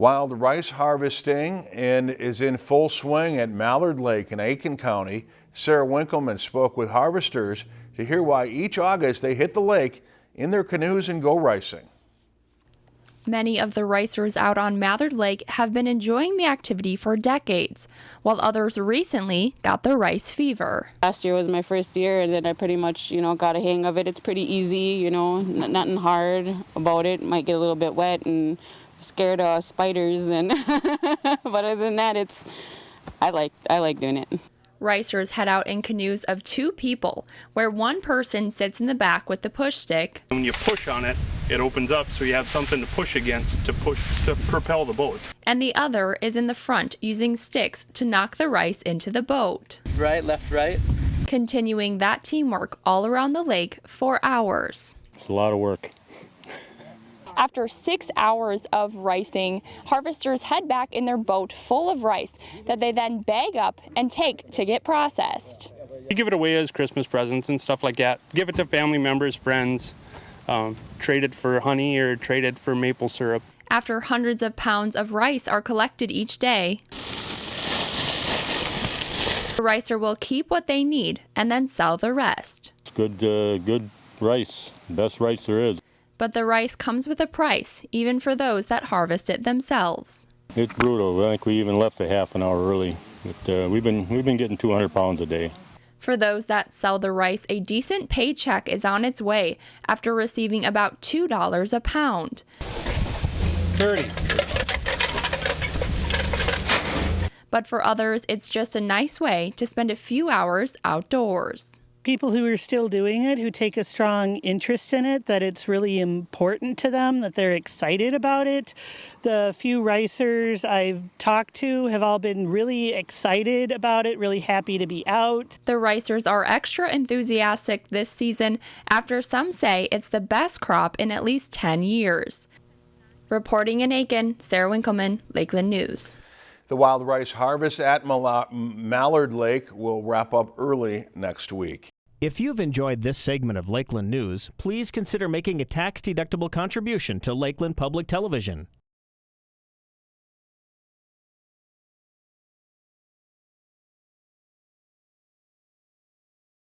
Wild rice harvesting and is in full swing at Mallard Lake in Aitkin County. Sarah Winkleman spoke with harvesters to hear why each August they hit the lake in their canoes and go ricing. Many of the ricers out on Mallard Lake have been enjoying the activity for decades, while others recently got the rice fever. Last year was my first year, and then I pretty much, you know, got a hang of it. It's pretty easy, you know, nothing hard about it. Might get a little bit wet and scared of spiders, and but other than that, it's I like I like doing it. Ricers head out in canoes of two people, where one person sits in the back with the push stick. When you push on it, it opens up so you have something to push against to push to propel the boat. And the other is in the front using sticks to knock the rice into the boat. Right, left, right. Continuing that teamwork all around the lake for hours. It's a lot of work. After six hours of ricing, harvesters head back in their boat full of rice that they then bag up and take to get processed. You give it away as Christmas presents and stuff like that. Give it to family members, friends, um, trade it for honey or trade it for maple syrup. After hundreds of pounds of rice are collected each day, the ricer will keep what they need and then sell the rest. It's good, uh, good rice, best rice there is. But the rice comes with a price, even for those that harvest it themselves. It's brutal. I think we even left a half an hour early. But, uh, we've been we've been getting 200 pounds a day. For those that sell the rice, a decent paycheck is on its way after receiving about $2 a pound. 30. But for others, it's just a nice way to spend a few hours outdoors people who are still doing it, who take a strong interest in it, that it's really important to them, that they're excited about it. The few ricers I've talked to have all been really excited about it, really happy to be out. The ricers are extra enthusiastic this season after some say it's the best crop in at least 10 years. Reporting in Aitkin, Sarah Winkleman, Lakeland News. The wild rice harvest at Mallard Lake will wrap up early next week. If you've enjoyed this segment of Lakeland News, please consider making a tax-deductible contribution to Lakeland Public Television.